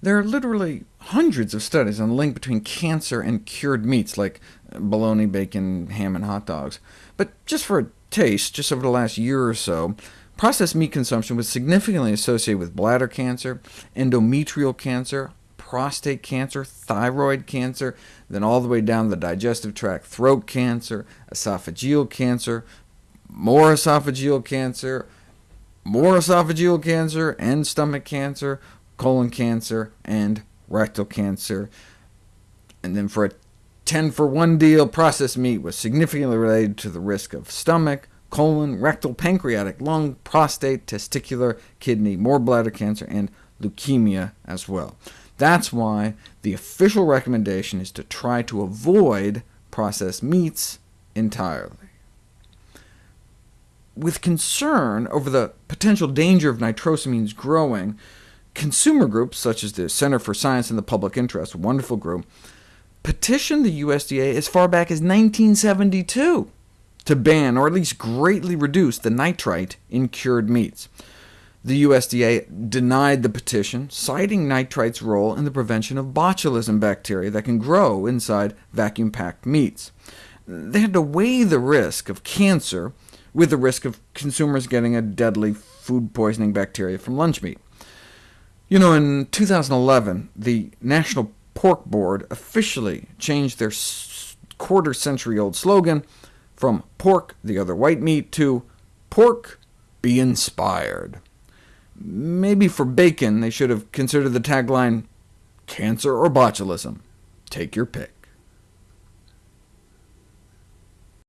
There are literally hundreds of studies on the link between cancer and cured meats, like bologna, bacon, ham, and hot dogs. But just for a taste, just over the last year or so, processed meat consumption was significantly associated with bladder cancer, endometrial cancer, prostate cancer, thyroid cancer, then all the way down the digestive tract, throat cancer, esophageal cancer, more esophageal cancer, more esophageal cancer, and stomach cancer, colon cancer, and rectal cancer. And then for a 10 for 1 deal, processed meat was significantly related to the risk of stomach, colon, rectal, pancreatic, lung, prostate, testicular, kidney, more bladder cancer, and leukemia as well. That's why the official recommendation is to try to avoid processed meats entirely. With concern over the potential danger of nitrosamines growing, consumer groups, such as the Center for Science in the Public Interest, a wonderful group, petitioned the USDA as far back as 1972 to ban, or at least greatly reduce, the nitrite in cured meats. The USDA denied the petition, citing nitrite's role in the prevention of botulism bacteria that can grow inside vacuum-packed meats. They had to weigh the risk of cancer with the risk of consumers getting a deadly food poisoning bacteria from lunch meat. You know, in 2011, the National Pork Board officially changed their quarter-century-old slogan from pork, the other white meat, to pork, be inspired. Maybe for bacon they should have considered the tagline, cancer or botulism, take your pick.